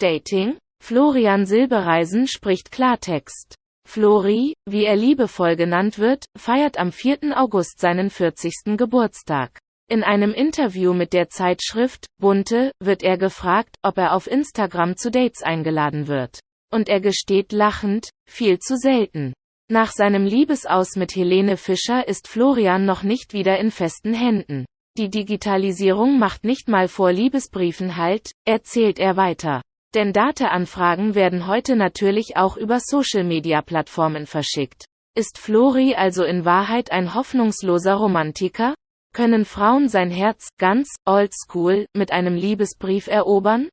Dating? Florian Silbereisen spricht Klartext. Flori, wie er liebevoll genannt wird, feiert am 4. August seinen 40. Geburtstag. In einem Interview mit der Zeitschrift Bunte wird er gefragt, ob er auf Instagram zu Dates eingeladen wird. Und er gesteht lachend, viel zu selten. Nach seinem Liebesaus mit Helene Fischer ist Florian noch nicht wieder in festen Händen. Die Digitalisierung macht nicht mal vor Liebesbriefen Halt, erzählt er weiter. Denn Dateanfragen werden heute natürlich auch über Social-Media-Plattformen verschickt. Ist Flori also in Wahrheit ein hoffnungsloser Romantiker? Können Frauen sein Herz, ganz, oldschool, mit einem Liebesbrief erobern?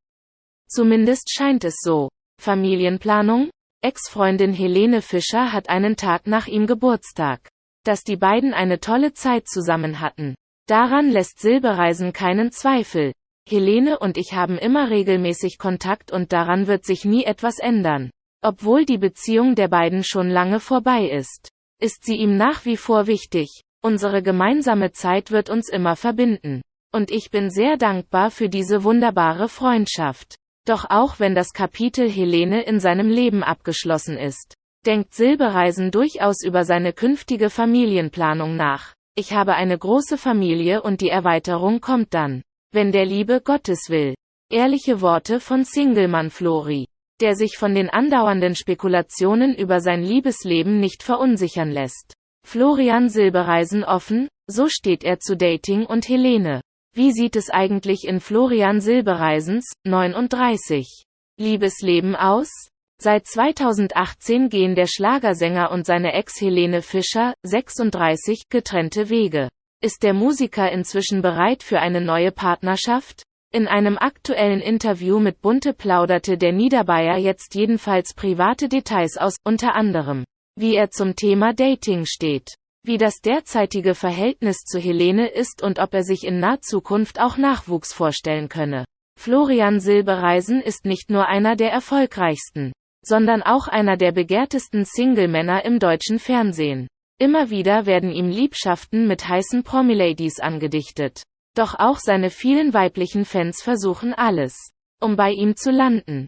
Zumindest scheint es so. Familienplanung? Ex-Freundin Helene Fischer hat einen Tag nach ihm Geburtstag. Dass die beiden eine tolle Zeit zusammen hatten. Daran lässt Silbereisen keinen Zweifel. Helene und ich haben immer regelmäßig Kontakt und daran wird sich nie etwas ändern. Obwohl die Beziehung der beiden schon lange vorbei ist, ist sie ihm nach wie vor wichtig. Unsere gemeinsame Zeit wird uns immer verbinden. Und ich bin sehr dankbar für diese wunderbare Freundschaft. Doch auch wenn das Kapitel Helene in seinem Leben abgeschlossen ist, denkt Silbereisen durchaus über seine künftige Familienplanung nach. Ich habe eine große Familie und die Erweiterung kommt dann wenn der Liebe Gottes will. Ehrliche Worte von Singlemann Flori, der sich von den andauernden Spekulationen über sein Liebesleben nicht verunsichern lässt. Florian Silbereisen offen, so steht er zu Dating und Helene. Wie sieht es eigentlich in Florian Silbereisens, 39, Liebesleben aus? Seit 2018 gehen der Schlagersänger und seine Ex Helene Fischer, 36, getrennte Wege. Ist der Musiker inzwischen bereit für eine neue Partnerschaft? In einem aktuellen Interview mit Bunte plauderte der Niederbayer jetzt jedenfalls private Details aus, unter anderem, wie er zum Thema Dating steht, wie das derzeitige Verhältnis zu Helene ist und ob er sich in naher Zukunft auch Nachwuchs vorstellen könne. Florian Silbereisen ist nicht nur einer der erfolgreichsten, sondern auch einer der begehrtesten Single-Männer im deutschen Fernsehen. Immer wieder werden ihm Liebschaften mit heißen Promiladies angedichtet. Doch auch seine vielen weiblichen Fans versuchen alles, um bei ihm zu landen.